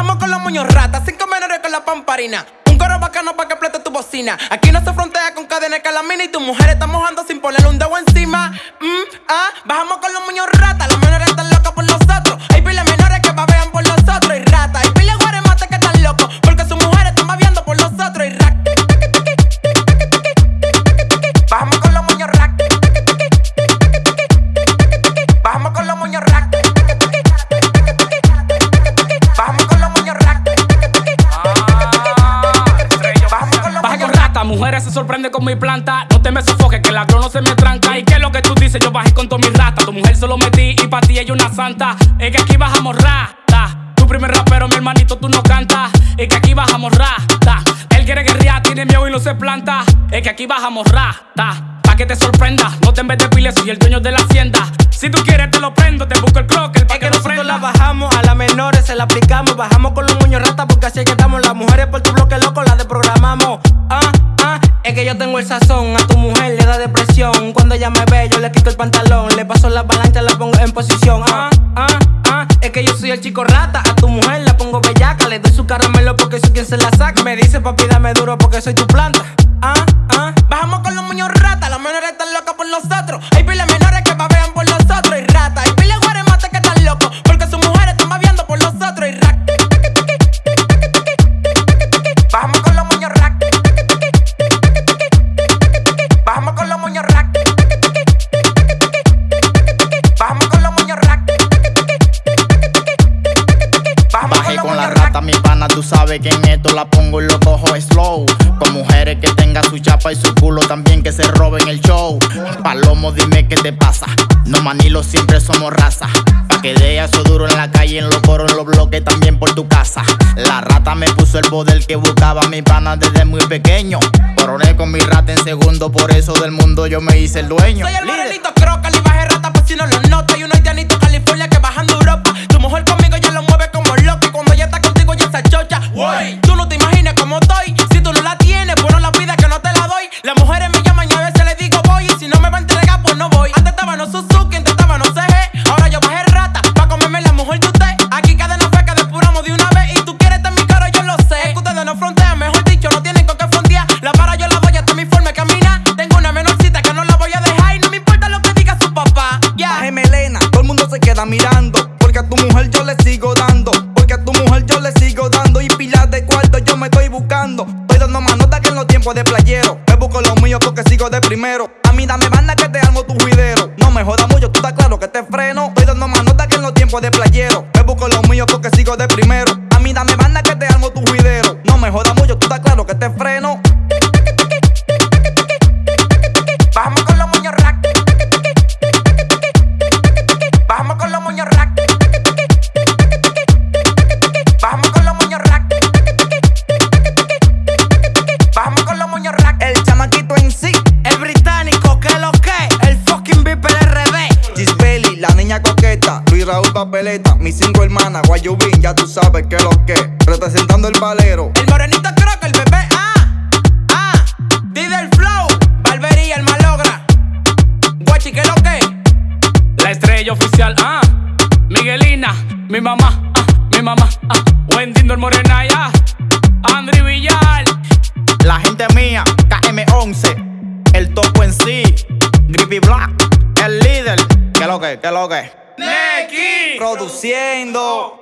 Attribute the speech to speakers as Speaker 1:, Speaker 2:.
Speaker 1: Bajamos con los moños ratas, cinco menores con la pamparina. Un coro bacano para que explote tu bocina. Aquí no se frontea con cadena de calamina y tu mujer está mojando sin ponerle un dedo encima. Mujeres
Speaker 2: se sorprende con mi planta. No te me sofoques, que la no se me tranca. ¿Y qué es lo que tú dices? Yo bajé con toda mi rata. Tu mujer solo metí y pa' ti ella una santa. Es que aquí bajamos rata. Tu primer rapero, mi hermanito, tú no cantas. Es que aquí bajamos rata. Él quiere guerrear, tiene miedo y no se planta. Es que aquí bajamos rata. Pa' que te sorprenda, no te en vez de piles, soy el dueño de la hacienda. Si tú quieres, te lo prendo, te busco el crocker pa'
Speaker 1: Es
Speaker 2: que,
Speaker 1: que
Speaker 2: no
Speaker 1: nosotros la bajamos, a las menores se la aplicamos. Bajamos con los moños ratas porque así es que estamos. Las mujeres por tu bloque loco las desprogramamos. Es que yo tengo el sazón. A tu mujer le da depresión. Cuando ella me ve, yo le quito el pantalón. Le paso la avalancha, la pongo en posición. Ah, ah, ah, es que yo soy el chico rata. A tu mujer la pongo bellaca. Le doy su caramelo porque soy quien se la saca. Me dice papi, dame duro porque soy tu planta. Ah, ah, bajamos con los moños ratas. Las menores están locas por nosotros.
Speaker 3: Mi pana, tú sabes que en esto la pongo y lo cojo slow. Con mujeres que tengan su chapa y su culo también que se roben el show. Palomo, dime qué te pasa. No manilo, siempre somos raza. Pa' que dé eso duro en la calle, en los coros, en los bloques, también por tu casa. La rata me puso el bodel que buscaba mi pana desde muy pequeño. Coroné con mi rata en segundo, por eso del mundo yo me hice el dueño.
Speaker 1: Soy el morenito croca, y bajé rata por si no lo nota. Y un haitianito California que bajando yo
Speaker 4: le sigo dando. Porque a tu mujer yo le sigo dando. Y pilas de cuarto yo me estoy buscando. Estoy dando más nota que en los tiempos de playero. Me busco los míos porque sigo de primero. A mí dame banda que te armo tu juidero. No me jodas mucho, tú estás claro que te freno. Estoy dando más nota que en los tiempos de playero. Me busco los míos porque sigo de primero. A mí dame banda que te armo tu juidero. No me jodas mucho, hermanas, Guayubín, ya tú sabes que lo que, representando el valero.
Speaker 1: El morenito creo que el bebé. Ah, ah. Dida el flow. Barbería, el malogra. Guachi, que lo que?
Speaker 2: La estrella oficial, ah. Miguelina, mi mamá, ah. Mi mamá, ah. Wendy el Morena, ya. Andri Villar.
Speaker 3: La gente mía, KM11, el topo en sí, Grippy Black, el líder, que lo que, que lo que.
Speaker 1: Neki.
Speaker 4: Produciendo.